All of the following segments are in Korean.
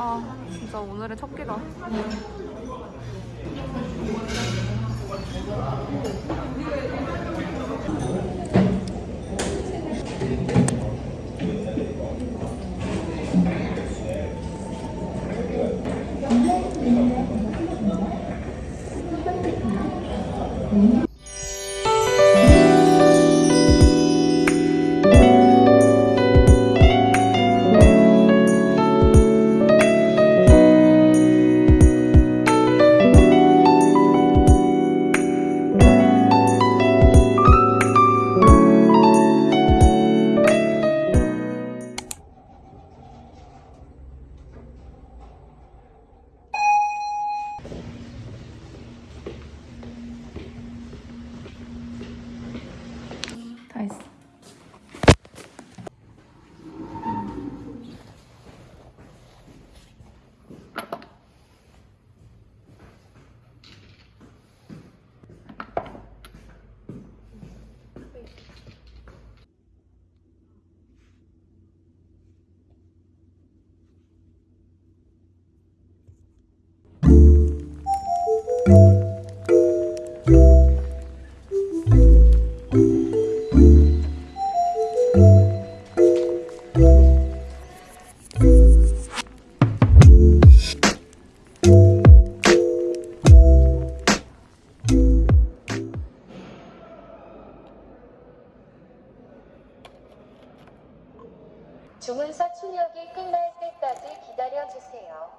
아 진짜 오늘의 첫 끼다. 다 주문서 출력이 끝날 때까지 기다려주세요.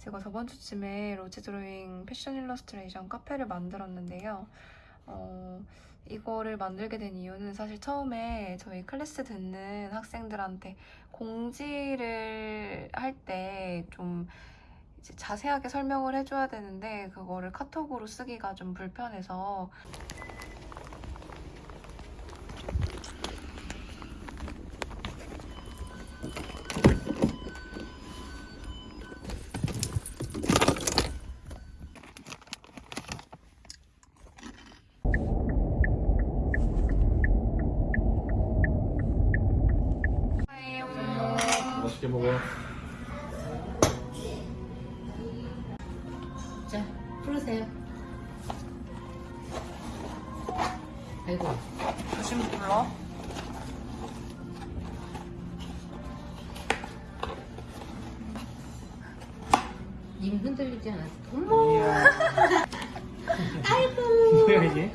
제가 저번 주쯤에 로제 드로잉 패션 일러스트레이션 카페를 만들었는데요. 어, 이거를 만들게 된 이유는 사실 처음에 저희 클래스 듣는 학생들한테 공지를 할 때 좀 자세하게 설명을 해줘야 되는데 그거를 카톡으로 쓰기가 좀 불편해서 님 흔들리지 않았어. 어머! 뭐야 이게?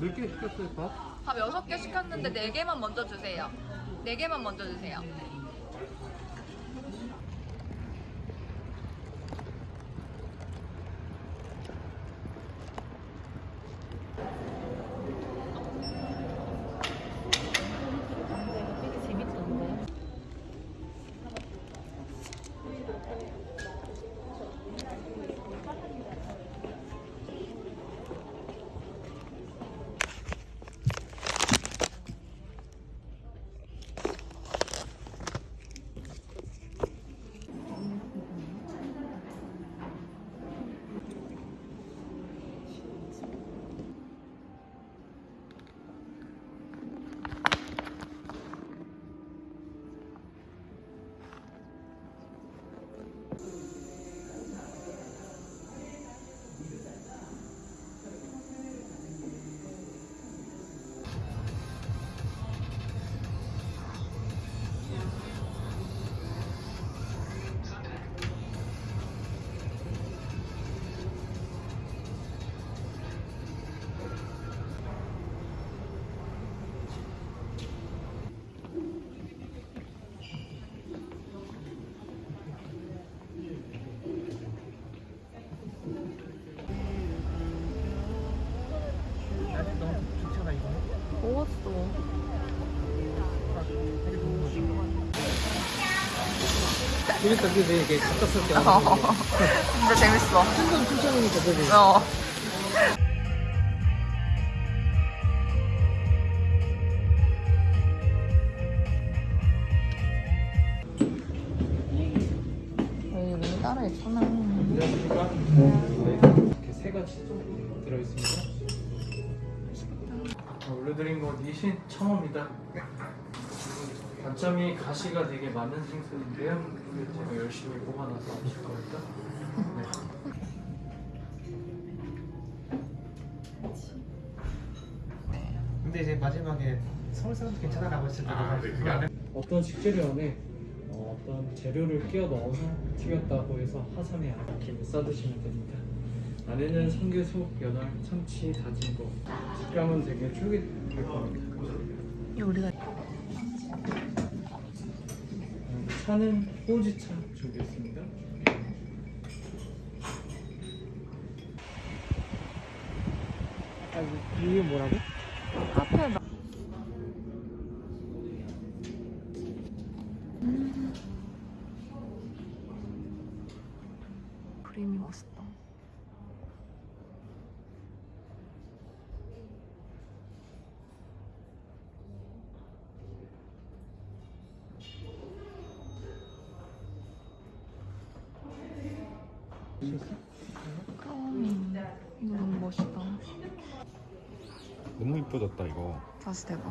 몇 개 시켰어요 밥? 밥 6개 시켰는데 4개만 먼저 주세요. 4개만 먼저 주세요. 그러니까 그게 이게 갑작스럽게 진짜 재밌어. 한번 쫓아오니까 되게 어. 여기 문 따로 있구나. 안녕하십니까 이렇게 세 가지 들어있습니다. 어, 올려드린 건 니신 청어입니다. 단점이 가시가 되게 많은 생선인데요 이거 제가 열심히 뽑아놔서 하실 겁니다 네. 근데 이제 마지막에 서울 사람도 괜찮아라고 했을 때 어떤 식재료 안에 어, 어떤 재료를 끼워 넣어서 튀겼다고 해서 하삼에 이렇게 싸드시면 됩니다. 안에는 삼계속, 연어, 참치, 다진 거. 식감은 되게 쫄깃할 겁니다. 우리가 어, 차는 호지차 준비했습니다. 아, 이게 뭐라고? 카페 크라운이 이거 너무 멋있다. 너무 이뻐졌다 이거 다시 대박.